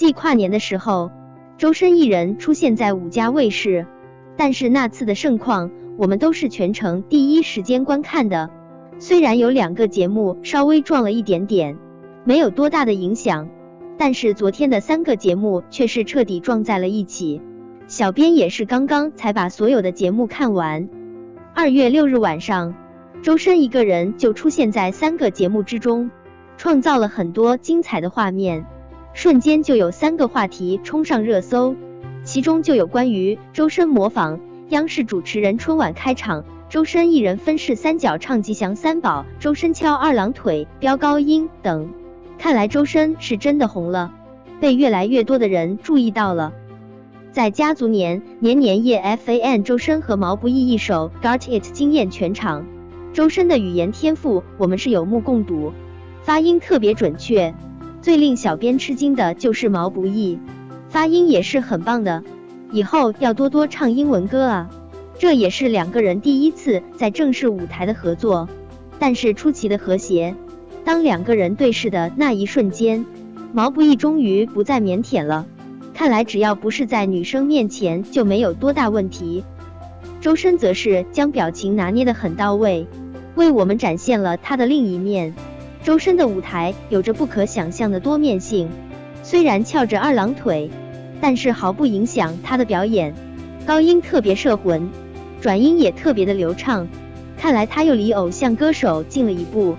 继跨年的时候，周深一人出现在五家卫视，但是那次的盛况，我们都是全程第一时间观看的。虽然有两个节目稍微撞了一点点，没有多大的影响，但是昨天的三个节目却是彻底撞在了一起。小编也是刚刚才把所有的节目看完。二月六日晚上，周深一个人就出现在三个节目之中，创造了很多精彩的画面。瞬间就有三个话题冲上热搜，其中就有关于周深模仿央视主持人春晚开场，周深一人分饰三角唱吉祥三宝，周深敲二郎腿飙高音等。看来周深是真的红了，被越来越多的人注意到了。在家族年年年夜，FAN 周深和毛不易一首 Got It 惊艳全场。周深的语言天赋，我们是有目共睹，发音特别准确。最令小编吃惊的就是毛不易，发音也是很棒的，以后要多多唱英文歌啊！这也是两个人第一次在正式舞台的合作，但是出奇的和谐。当两个人对视的那一瞬间，毛不易终于不再腼腆了，看来只要不是在女生面前就没有多大问题。周深则是将表情拿捏的很到位，为我们展现了他的另一面。周深的舞台有着不可想象的多面性，虽然翘着二郎腿，但是毫不影响他的表演。高音特别摄魂，转音也特别的流畅，看来他又离偶像歌手近了一步。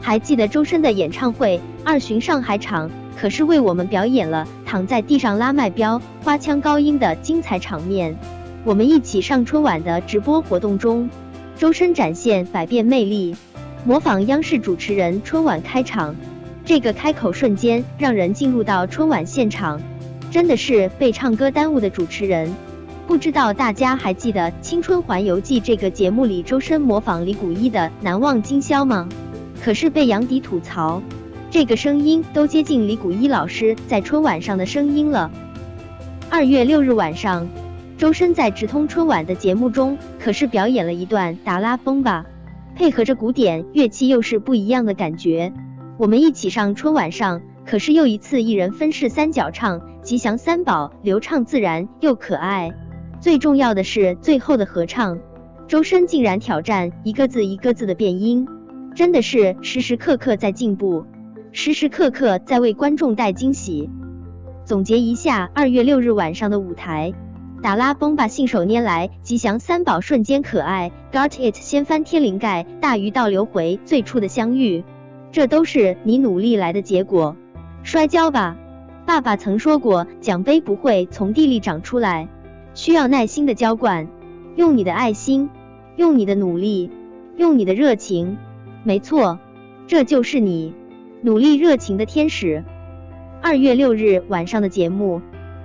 还记得周深的演唱会二巡上海场，可是为我们表演了躺在地上拉麦飙花腔高音的精彩场面。我们一起上春晚的直播活动中，周深展现百变魅力。模仿央视主持人春晚开场，这个开口瞬间让人进入到春晚现场，真的是被唱歌耽误的主持人。不知道大家还记得《青春环游记》这个节目里周深模仿李谷一的《难忘今宵》吗？可是被杨迪吐槽，这个声音都接近李谷一老师在春晚上的声音了。二月六日晚上，周深在直通春晚的节目中，可是表演了一段《达拉崩吧》。配合着古典乐器，又是不一样的感觉。我们一起上春晚上，可是又一次一人分饰三角唱吉祥三宝，流畅自然又可爱。最重要的是最后的合唱，周深竟然挑战一个字一个字的变音，真的是时时刻刻在进步，时时刻刻在为观众带惊喜。总结一下二月六日晚上的舞台。达拉崩吧，信手拈来，吉祥三宝瞬间可爱，Got it，掀翻天灵盖，大鱼倒流回最初的相遇，这都是你努力来的结果。摔跤吧，爸爸曾说过，奖杯不会从地里长出来，需要耐心的浇灌，用你的爱心，用你的努力，用你的热情，没错，这就是你，努力热情的天使。二月六日晚上的节目。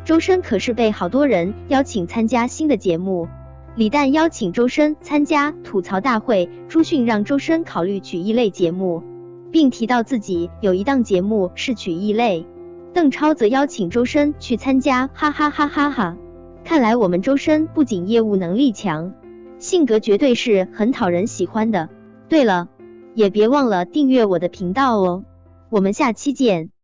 周深可是被好多人邀请参加新的节目，李诞邀请周深参加吐槽大会，朱迅让周深考虑曲艺类节目，并提到自己有一档节目是曲艺类。邓超则邀请周深去参加，哈哈哈哈哈！看来我们周深不仅业务能力强，性格绝对是很讨人喜欢的。对了，也别忘了订阅我的频道哦，我们下期见。